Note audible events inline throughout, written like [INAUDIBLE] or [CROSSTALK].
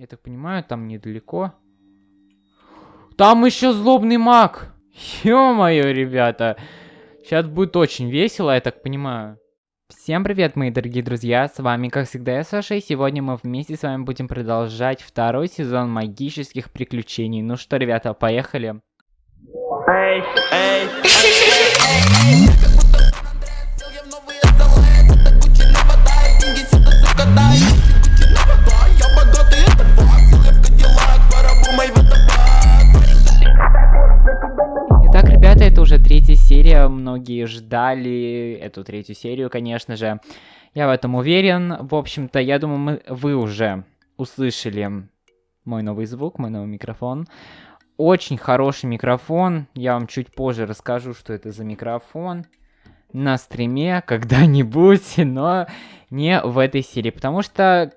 Я так понимаю, там недалеко. Там еще злобный маг! Ё-моё, ребята! Сейчас будет очень весело, я так понимаю. Всем привет, мои дорогие друзья, с вами, как всегда, я Саша, и сегодня мы вместе с вами будем продолжать второй сезон магических приключений. Ну что, ребята, поехали. Эй, эй, уже третья серия, многие ждали эту третью серию, конечно же. Я в этом уверен. В общем-то, я думаю, мы, вы уже услышали мой новый звук, мой новый микрофон. Очень хороший микрофон. Я вам чуть позже расскажу, что это за микрофон на стриме когда-нибудь, [LAUGHS] но не в этой серии, потому что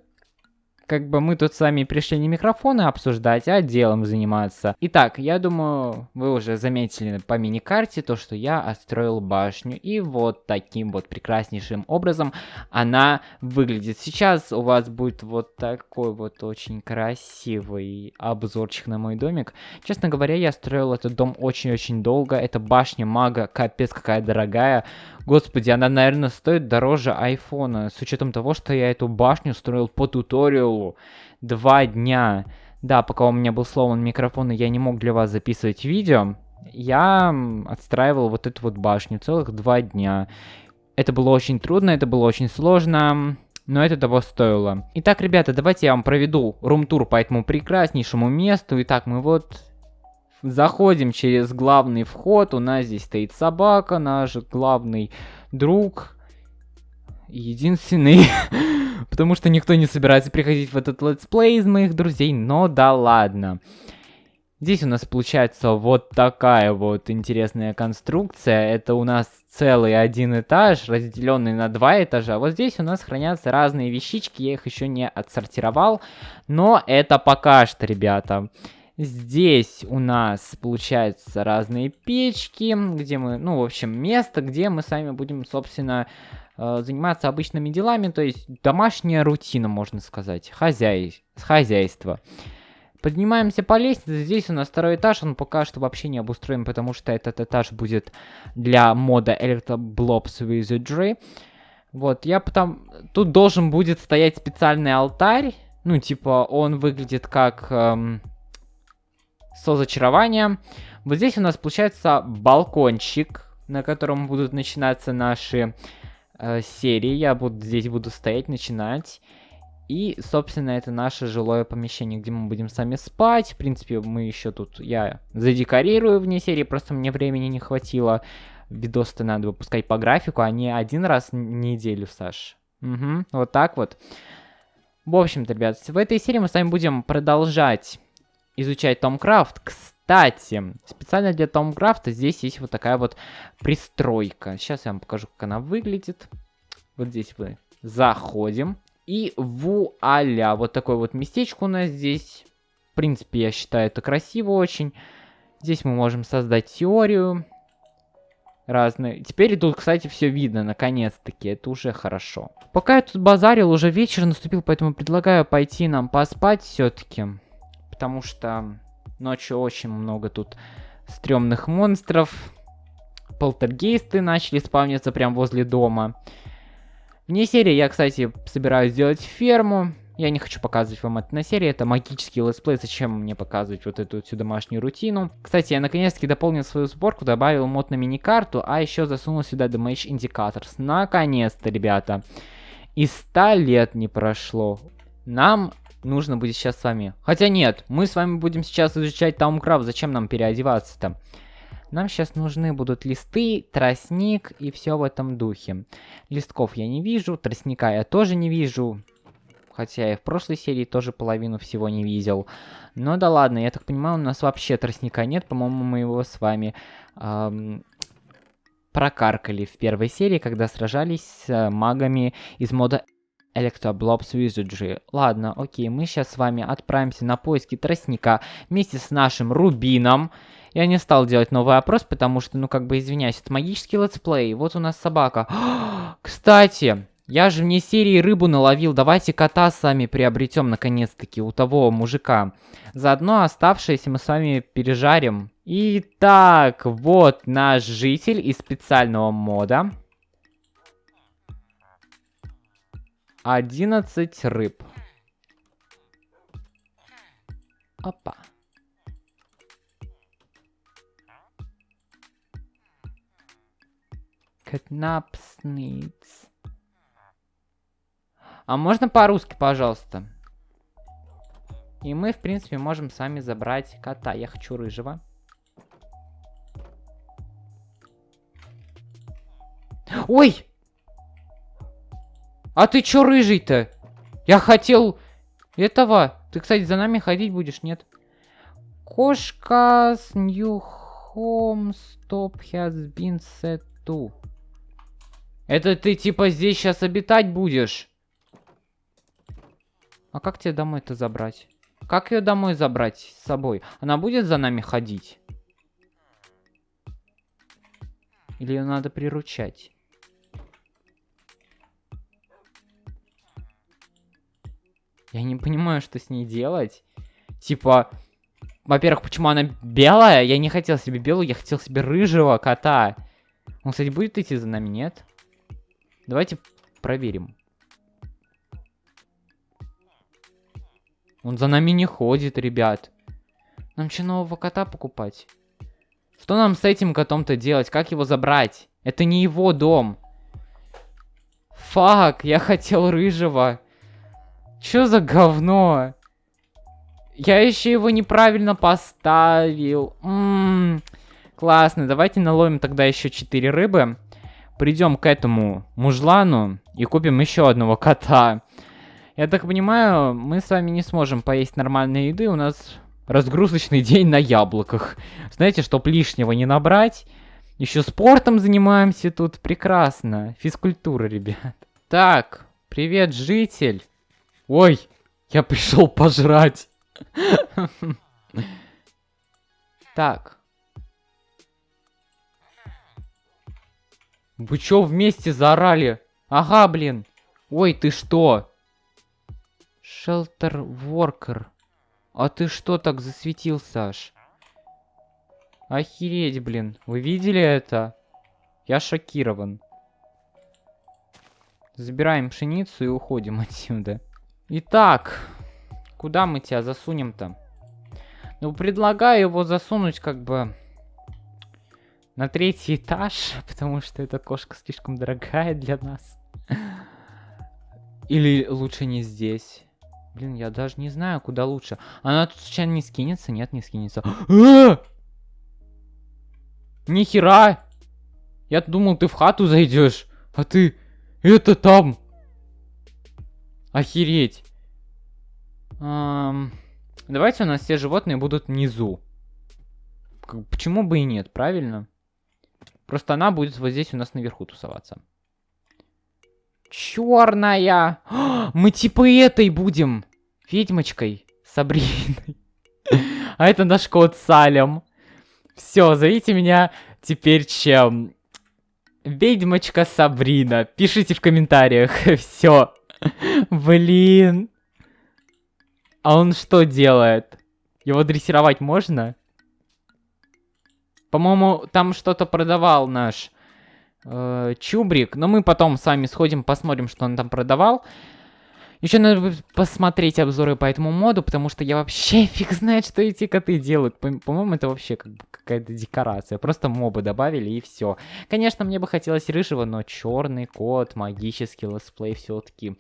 как бы мы тут с вами пришли не микрофоны обсуждать, а делом заниматься. Итак, я думаю, вы уже заметили по мини-карте то, что я отстроил башню. И вот таким вот прекраснейшим образом она выглядит. Сейчас у вас будет вот такой вот очень красивый обзорчик на мой домик. Честно говоря, я строил этот дом очень-очень долго. Это башня мага, капец какая дорогая. Господи, она, наверное, стоит дороже айфона, с учетом того, что я эту башню строил по туториалу два дня. Да, пока у меня был сломан микрофон, и я не мог для вас записывать видео, я отстраивал вот эту вот башню целых два дня. Это было очень трудно, это было очень сложно, но это того стоило. Итак, ребята, давайте я вам проведу room tour по этому прекраснейшему месту. Итак, мы вот Заходим через главный вход. У нас здесь стоит собака, наш главный друг. Единственный. [LAUGHS] Потому что никто не собирается приходить в этот летсплей из моих друзей. Но да ладно. Здесь у нас получается вот такая вот интересная конструкция. Это у нас целый один этаж, разделенный на два этажа. Вот здесь у нас хранятся разные вещички, я их еще не отсортировал. Но это пока что, ребята. Здесь у нас, получается, разные печки, где мы, ну, в общем, место, где мы сами будем, собственно, заниматься обычными делами, то есть домашняя рутина, можно сказать, хозяй... хозяйство. Поднимаемся по лестнице, здесь у нас второй этаж, он пока что вообще не обустроен, потому что этот этаж будет для мода Electroblobs Wizardry. Вот, я потом... Тут должен будет стоять специальный алтарь, ну, типа, он выглядит как... Эм со зачарованием. Вот здесь у нас получается балкончик, на котором будут начинаться наши э, серии. Я буду здесь буду стоять, начинать. И, собственно, это наше жилое помещение, где мы будем сами спать. В принципе, мы еще тут, я задекорирую вне серии, просто мне времени не хватило. Видос-то надо выпускать по графику, а не один раз в неделю, Саш. Угу, вот так вот. В общем-то, ребят, в этой серии мы с вами будем продолжать изучать Томкрафт. Кстати, специально для Томкрафта здесь есть вот такая вот пристройка. Сейчас я вам покажу, как она выглядит. Вот здесь мы заходим. И вуаля, вот такое вот местечко у нас здесь. В принципе, я считаю это красиво очень. Здесь мы можем создать теорию. Разные. Теперь тут, кстати, все видно, наконец-таки. Это уже хорошо. Пока я тут базарил, уже вечер наступил, поэтому предлагаю пойти нам поспать все-таки потому что ночью очень много тут стрёмных монстров. Полтергейсты начали спавниться прямо возле дома. Вне серии я, кстати, собираюсь сделать ферму. Я не хочу показывать вам это на серии, это магический летсплей, зачем мне показывать вот эту всю домашнюю рутину. Кстати, я наконец-таки дополнил свою сборку, добавил мод на мини-карту, а еще засунул сюда Damage Indicators. Наконец-то, ребята. И 100 лет не прошло. Нам нужно будет сейчас с вами. Хотя нет, мы с вами будем сейчас изучать Таумкрафт. Зачем нам переодеваться-то? Нам сейчас нужны будут листы, тростник и все в этом духе. Листков я не вижу, тростника я тоже не вижу. Хотя я в прошлой серии тоже половину всего не видел. Но да ладно, я так понимаю, у нас вообще тростника нет. По-моему, мы его с вами эм, прокаркали в первой серии, когда сражались с э, магами из мода Electroblob's Wizardry. Ладно, окей, мы сейчас с вами отправимся на поиски тростника вместе с нашим Рубином. Я не стал делать новый опрос, потому что, ну, как бы, извиняюсь, это магический летсплей. Вот у нас собака. [GASPS] Кстати, Я же вне серии рыбу наловил. Давайте кота сами приобретем, наконец-таки, у того мужика. Заодно оставшиеся мы с вами пережарим. Итак, вот наш житель из специального мода. 11 рыб. Опа. Катнапсниц. А можно по-русски, пожалуйста? И мы, в принципе, можем сами забрать кота. Я хочу рыжего. Ой! А ты чё рыжий-то? Я хотел этого. Ты, кстати, за нами ходить будешь, нет? Кошка с new home stop has been set to. Это ты типа здесь сейчас обитать будешь? А как тебе домой-то забрать? Как ее домой забрать с собой? Она будет за нами ходить? Или ее надо приручать? Я не понимаю, что с ней делать. Типа, во-первых, почему она белая? Я не хотел себе белую, я хотел себе рыжего кота. Он, кстати, будет идти за нами, нет? Давайте проверим. Он за нами не ходит, ребят. Нам что, нового кота покупать? Что нам с этим котом-то делать? Как его забрать? Это не его дом. Фак, я хотел рыжего. Чё за говно? Я еще его неправильно поставил. М -м -м. Классно, давайте наловим тогда еще 4 рыбы. Придем к этому мужлану и купим еще одного кота. Я так понимаю, мы с вами не сможем поесть нормальной еды. У нас разгрузочный день на яблоках. Знаете, чтоб лишнего не набрать. Еще спортом занимаемся тут. Прекрасно. Физкультура, ребят. Так, привет, житель. Ой, я пришел пожрать. Так. Вы чё вместе заорали? Ага, блин. Ой, ты что? Шелтер Воркер. А ты что так засветил, Саш? Охереть, блин. Вы видели это? Я шокирован. Забираем пшеницу и уходим [LAUGHS] отсюда. Итак, куда мы тебя засунем-то? Ну, предлагаю его засунуть как бы на третий этаж, [LAUGHS] потому что эта кошка слишком дорогая для нас. Или лучше не здесь. Блин, я даже не знаю, куда лучше. Она тут случайно не скинется? Нет, не скинется. [GASPS] Нихера! Я думал, ты в хату зайдешь, а ты... Это там! Охереть. Эм, давайте у нас все животные будут внизу. Почему бы и нет, правильно? Просто она будет вот здесь у нас наверху тусоваться. Черная! [GASPS] Мы типа этой будем. Ведьмочкой. Сабриной. [LAUGHS] А это наш кот Салем. Все, зовите меня теперь чем? Ведьмочка Сабрина. Пишите в комментариях. [LAUGHS] Все. Блин. А он что делает? Его дрессировать можно? По-моему, там что-то продавал наш э, Чубрик. Но мы потом с вами сходим, посмотрим, что он там продавал. Еще надо посмотреть обзоры по этому моду, потому что я вообще [LAUGHS] фиг знает, что эти коты делают. По-моему, это вообще как какая-то декорация. Просто мобы добавили и все. Конечно, мне бы хотелось рыжего, но черный кот, магический летсплей все-таки.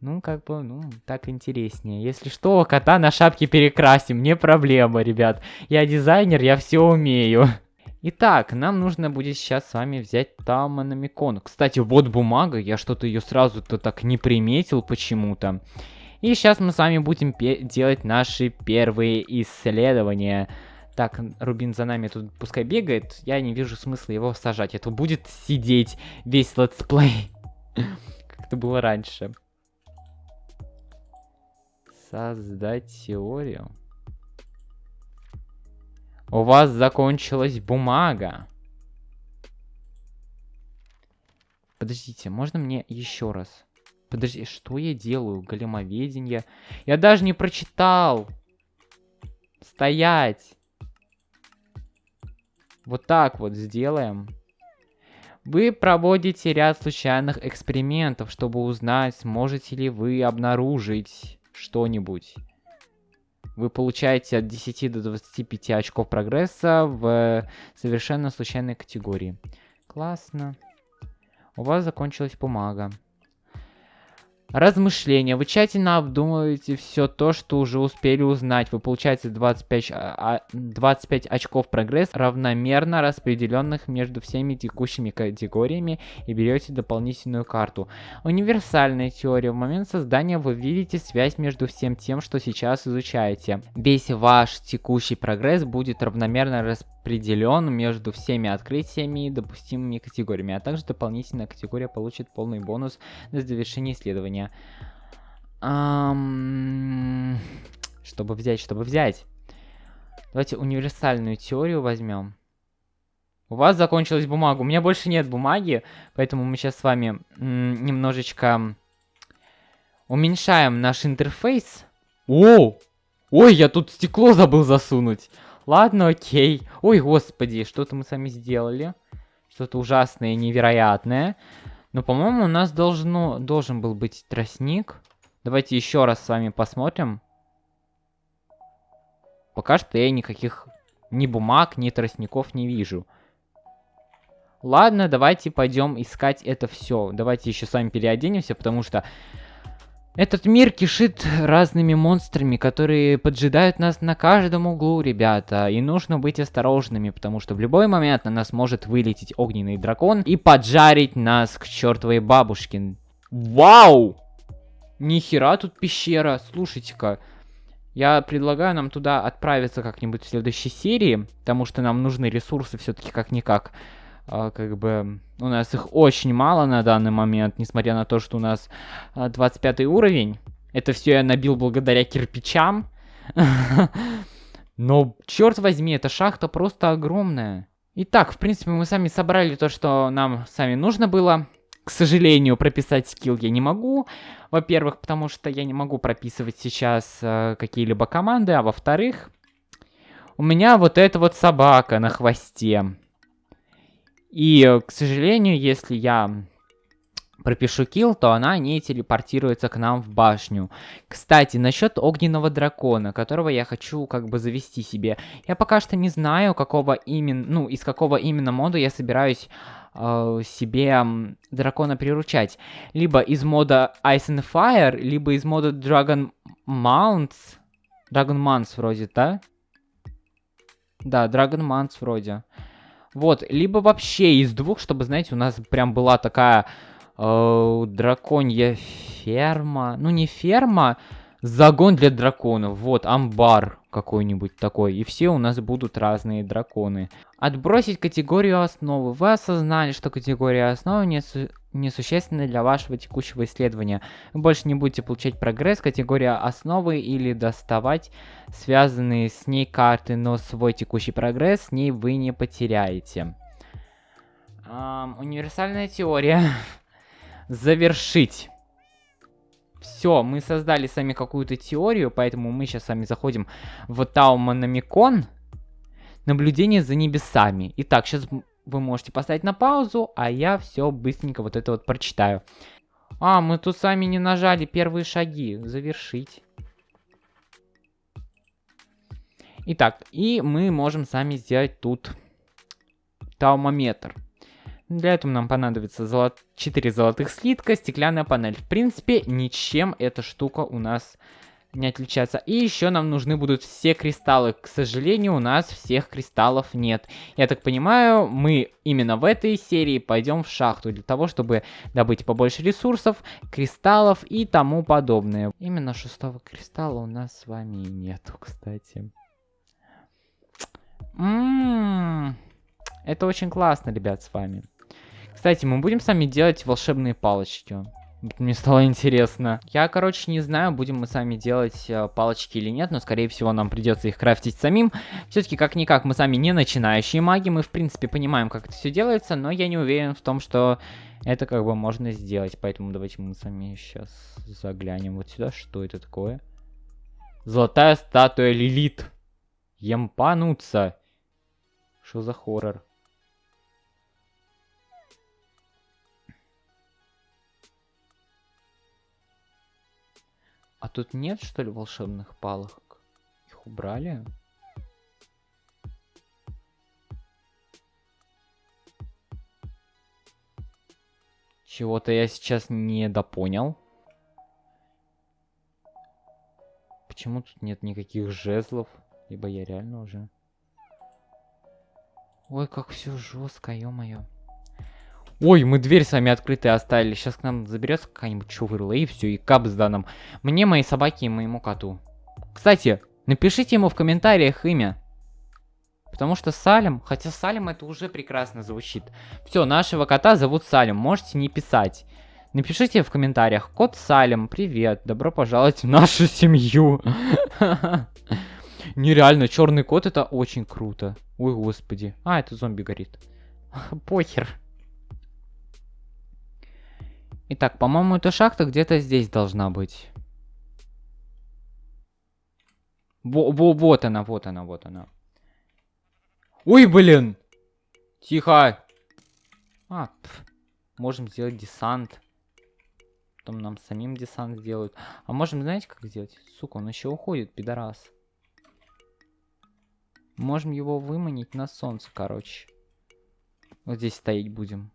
Ну, как бы, ну, так интереснее. Если что, кота на шапке перекрасим, не проблема, ребят. Я дизайнер, я все умею. Итак, нам нужно будет сейчас с вами взять Таманамикон. Кстати, вот бумага, я что-то ее сразу-то так не приметил почему-то. И сейчас мы с вами будем делать наши первые исследования. Так, Рубин за нами тут пускай бегает, я не вижу смысла его сажать. Это будет сидеть весь летсплей, [LAUGHS] как это было раньше. Создать теорию. У вас закончилась бумага. подождите, можно мне еще раз? Подожди, что я делаю? Големоведение. Я даже не прочитал. Стоять. Вот так вот сделаем. Вы проводите ряд случайных экспериментов, чтобы узнать, сможете ли вы обнаружить что-нибудь. Вы получаете от 10 до 25 очков прогресса в совершенно случайной категории. Классно. У вас закончилась бумага. Размышления. Вы тщательно обдумываете все то, что уже успели узнать. Вы получаете 25, 25 а, очков прогресс, равномерно распределенных между всеми текущими категориями, и берете дополнительную карту. Универсальная теория. В момент создания вы видите связь между всем тем, что сейчас изучаете. Весь ваш текущий прогресс будет равномерно распределен между всеми открытиями и допустимыми категориями, а также дополнительная категория получит полный бонус на завершение исследования. Ам... Чтобы взять, чтобы взять. Давайте универсальную теорию возьмем. У вас закончилась бумага. У меня больше нет бумаги, поэтому мы сейчас с вами немножечко уменьшаем наш интерфейс. О! Ой, я тут стекло забыл засунуть. Ладно, окей. Ой, господи, что-то мы сами сделали. Что-то ужасное, невероятное. Но, по-моему, у нас должно, должен был быть тростник. Давайте еще раз с вами посмотрим. Пока что я никаких ни бумаг, ни тростников не вижу. Ладно, давайте пойдем искать это все. Давайте еще с вами переоденемся, потому что этот мир кишит разными монстрами, которые поджидают нас на каждом углу, ребята. И нужно быть осторожными, потому что в любой момент на нас может вылететь огненный дракон и поджарить нас к чертовой бабушке. Вау! Нихера тут пещера, слушайте-ка. Я предлагаю нам туда отправиться как-нибудь в следующей серии, потому что нам нужны ресурсы все-таки как-никак как бы у нас их очень мало на данный момент, несмотря на то, что у нас а, 25 уровень. Это все я набил благодаря кирпичам. [LAUGHS] Но, черт возьми, эта шахта просто огромная. Итак, в принципе, мы сами собрали то, что нам сами нужно было. К сожалению, прописать скилл я не могу. Во-первых, потому что я не могу прописывать сейчас э, какие-либо команды. А во-вторых, у меня вот эта вот собака на хвосте. И, э, к сожалению, если я пропишу килл, то она не телепортируется к нам в башню. Кстати, насчет огненного дракона, которого я хочу как бы завести себе. Я пока что не знаю, какого именно, ну, из какого именно мода я собираюсь э, себе дракона приручать. Либо из мода Ice and Fire, либо из мода Dragon Mounts. Dragon Mounts вроде, да? Да, Dragon Mounts вроде. Вот, либо вообще из двух, чтобы, знаете, у нас прям была такая э, драконья ферма. Ну, не ферма, загон для драконов. Вот, амбар какой-нибудь такой. И все у нас будут разные драконы. Отбросить категорию основы. Вы осознали, что категория основы не, несущественна для вашего текущего исследования. Вы больше не будете получать прогресс, категория основы или доставать связанные с ней карты, но свой текущий прогресс с ней вы не потеряете. Эм, универсальная теория. [LAUGHS] Завершить. Все, мы создали сами какую-то теорию, поэтому мы сейчас с вами заходим в Тауманомикон. Наблюдение за небесами. Итак, сейчас вы можете поставить на паузу, а я все быстренько вот это вот прочитаю. А, мы тут сами не нажали первые шаги. Завершить. Итак, и мы можем сами сделать тут таумометр. Для этого нам понадобится золот... 4 золотых слитка, стеклянная панель. В принципе, ничем эта штука у нас не отличаться. И еще нам нужны будут все кристаллы. К сожалению, у нас всех кристаллов нет. Я так понимаю, мы именно в этой серии пойдем в шахту для того, чтобы добыть побольше ресурсов, кристаллов и тому подобное. Именно шестого кристалла у нас с вами нету, кстати. Ммм, это очень классно, ребят, с вами. Кстати, мы будем сами делать волшебные палочки. Мне стало интересно. Я, короче, не знаю, будем мы сами делать э, палочки или нет, но, скорее всего, нам придется их крафтить самим. Все-таки, как-никак, мы сами не начинающие маги, мы, в принципе, понимаем, как это все делается, но я не уверен в том, что это как бы можно сделать. Поэтому давайте мы сами сейчас заглянем вот сюда. Что это такое? Золотая статуя Лилит. Емпануться. Что за хоррор? А тут нет, что ли, волшебных палок? Их убрали? Чего-то я сейчас не допонял. Почему тут нет никаких жезлов? Либо я реально уже... Ой, как все жестко, ё-моё. Ой, мы дверь сами открытые оставили. Сейчас к нам заберется какая-нибудь чувырла и все, и кап с данным. Мне, моей собаке и моему коту. Кстати, напишите ему в комментариях имя. Потому что Салим, хотя Салим это уже прекрасно звучит. Все, нашего кота зовут Салим, можете не писать. Напишите в комментариях, кот Салим, привет, добро пожаловать в нашу семью. [LAUGHS] Нереально, черный кот это очень круто. Ой, господи. А, это зомби горит. [LAUGHS] Похер. Итак, по-моему, эта шахта где-то здесь должна быть. Во, во, вот она, вот она, вот она. Ой, блин! Тихо! А, пф. можем сделать десант. Потом нам самим десант сделают. А можем, знаете, как сделать? Сука, он еще уходит, пидорас. Можем его выманить на солнце, короче. Вот здесь стоять будем.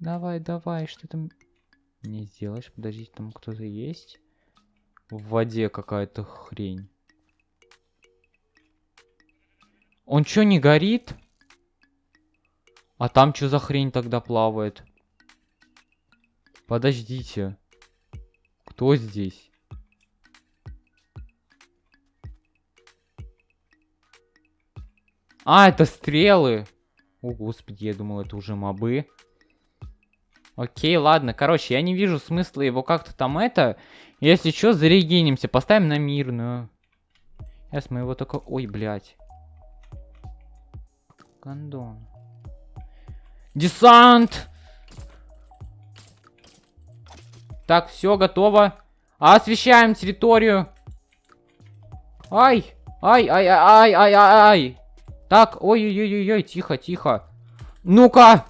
Давай, давай, что там не сделаешь? Подождите, там кто-то есть. В воде какая-то хрень. Он что, не горит? А там что за хрень тогда плавает? Подождите. Кто здесь? А, это стрелы. О, господи, я думал, это уже мобы. Окей, ладно. Короче, я не вижу смысла его как-то там это. Если что, зарегенимся. Поставим на мирную. Сейчас мы его только... Ой, блядь. Гондон. Десант! Так, все, готово. Освещаем территорию. Ай! Ай, ай, ай, ай, ай, ай. Так, ой-ой-ой-ой, тихо, тихо. Ну-ка!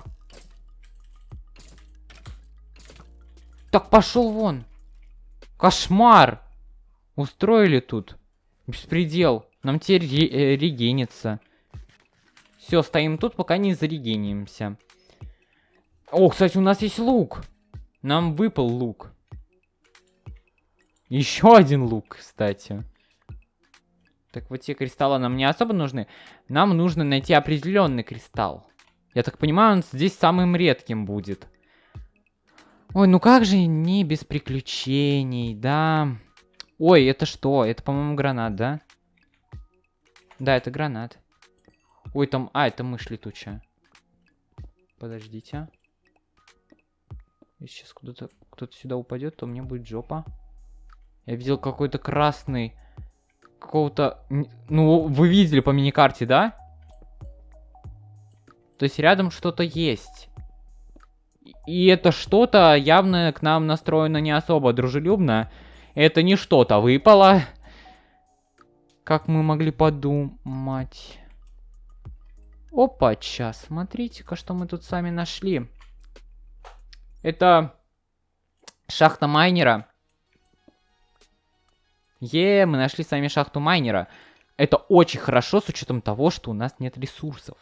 Так пошел вон. Кошмар. Устроили тут. Беспредел. Нам теперь ре э, регенится. Все, стоим тут, пока не зарегенимся. О, кстати, у нас есть лук. Нам выпал лук. Еще один лук, кстати. Так вот те кристаллы нам не особо нужны. Нам нужно найти определенный кристалл. Я так понимаю, он здесь самым редким будет. Ой, ну как же не без приключений, да? Ой, это что? Это, по-моему, гранат, да? Да, это гранат. Ой, там... А, это мышь летучая. Подождите. Если сейчас куда-то кто-то сюда упадет, то мне будет жопа. Я видел какой-то красный... Какого-то... Ну, вы видели по миникарте, да? То есть рядом что-то есть. И это что-то явно к нам настроено не особо дружелюбно. Это не что-то выпало. Как мы могли подумать. Опа, сейчас, смотрите-ка, что мы тут сами нашли. Это шахта майнера. Е, мы нашли сами шахту майнера. Это очень хорошо с учетом того, что у нас нет ресурсов.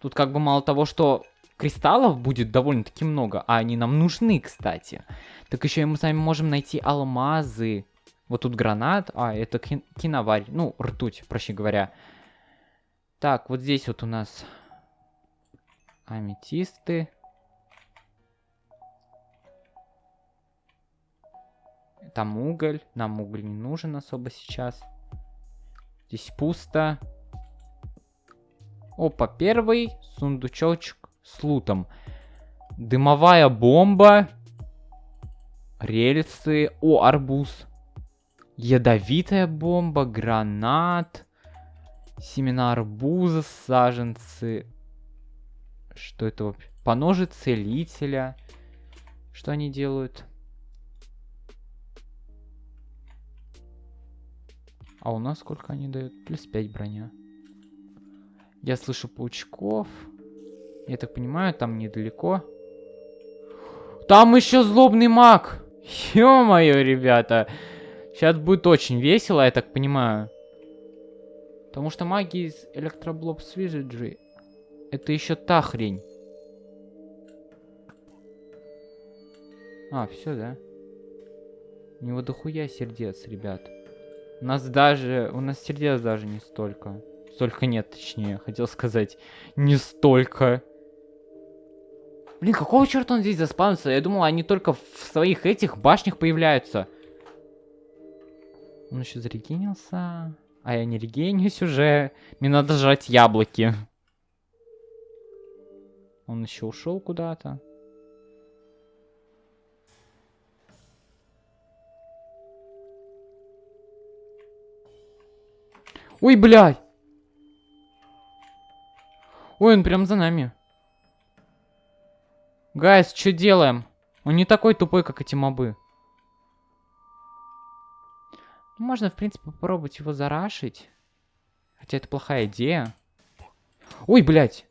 Тут как бы мало того, что кристаллов будет довольно-таки много, а они нам нужны, кстати. Так еще и мы сами можем найти алмазы. Вот тут гранат, а, это ки киноварь, ну, ртуть, проще говоря. Так, вот здесь вот у нас аметисты. Там уголь, нам уголь не нужен особо сейчас. Здесь пусто. Опа, первый сундучочек с лутом. Дымовая бомба. Рельсы. О, арбуз. Ядовитая бомба, гранат. Семена арбуза, саженцы. Что это вообще? Поножи целителя. Что они делают? А у нас сколько они дают? Плюс 5 броня. Я слышу паучков. Я так понимаю, там недалеко. Там еще злобный маг! Ё-моё, ребята! Сейчас будет очень весело, я так понимаю. Потому что маги из Electroblop Wizardry это еще та хрень. А, все, да? У него дохуя сердец, ребят. У нас даже... У нас сердец даже не столько. Столько нет, точнее, хотел сказать. Не столько. Блин, какого черта он здесь заспавнился? Я думал, они только в своих этих башнях появляются. Он еще зарегенился. А я не регенюсь уже. Мне надо жрать яблоки. Он еще ушел куда-то. Ой, блядь! Ой, он прям за нами. Гайс, что делаем? Он не такой тупой, как эти мобы. Ну, можно, в принципе, попробовать его зарашить. Хотя это плохая идея. Ой, блядь.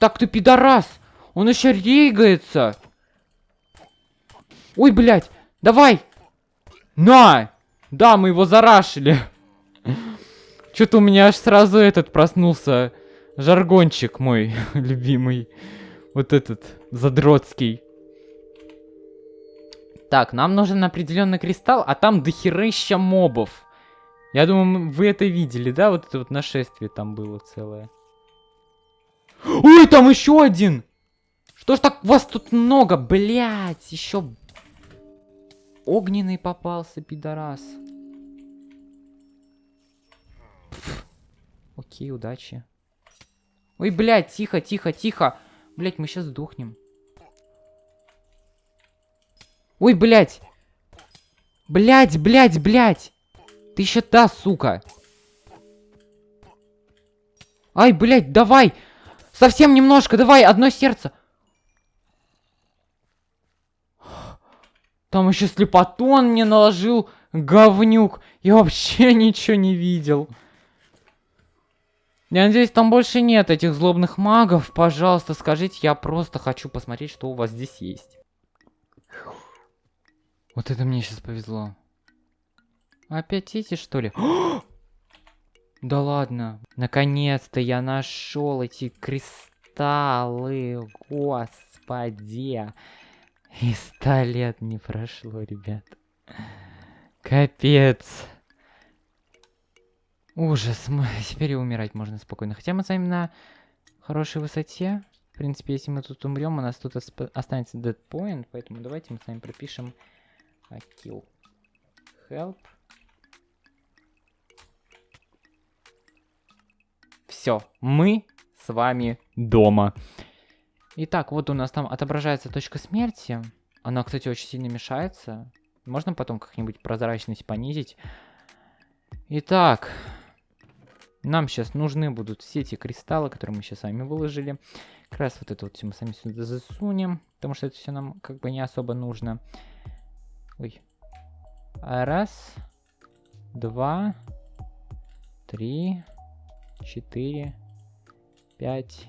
Так ты пидорас! Он еще регается! Ой, блядь! Давай! На! Да, мы его зарашили. Что-то у меня аж сразу этот проснулся. Жаргончик мой [LAUGHS] любимый. Вот этот, задротский. Так, нам нужен определенный кристалл, а там дохерища мобов. Я думаю, вы это видели, да? Вот это вот нашествие там было целое. Ой, там еще один! Что ж так вас тут много, блядь, еще огненный попался, пидорас. Окей, удачи. Ой, блядь, тихо, тихо, тихо. Блядь, мы сейчас сдохнем. Ой, блядь. Блядь, блядь, блядь. Ты еще та, сука. Ай, блядь, давай. Совсем немножко, давай, одно сердце. Там еще слепотон мне наложил, говнюк. Я вообще [LAUGHS] ничего не видел. Я надеюсь, там больше нет этих злобных магов. Пожалуйста, скажите, я просто хочу посмотреть, что у вас здесь есть. Вот это мне сейчас повезло. Опять эти, что ли? [GASPS] да ладно. Наконец-то я нашел эти кристаллы. Господи. И ста лет не прошло, ребят. Капец. Ужас. [LAUGHS] Теперь и умирать можно спокойно. Хотя мы с вами на хорошей высоте. В принципе, если мы тут умрем, у нас тут останется dead. Поэтому давайте мы с вами пропишем а, kill. Help. Все, мы с вами дома. Итак, вот у нас там отображается точка смерти. Она, кстати, очень сильно мешается. Можно потом как-нибудь прозрачность понизить. Итак, нам сейчас нужны будут все эти кристаллы, которые мы сейчас сами выложили. Как раз вот это вот все мы сами сюда засунем, потому что это все нам как бы не особо нужно. Ой. Раз, два, три, четыре, пять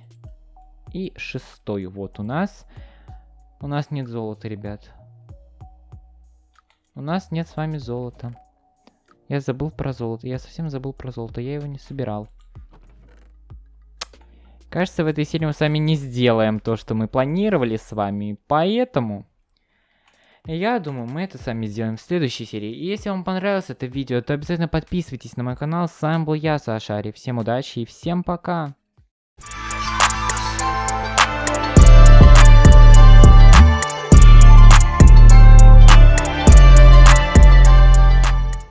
и шестой. Вот у нас. У нас нет золота, ребят. У нас нет с вами золота. Я забыл про золото. Я совсем забыл про золото. Я его не собирал. Кажется, в этой серии мы с вами не сделаем то, что мы планировали с вами. Поэтому я думаю, мы это сами сделаем в следующей серии. И если вам понравилось это видео, то обязательно подписывайтесь на мой канал. С вами был я, Саша Ари. Всем удачи и всем пока!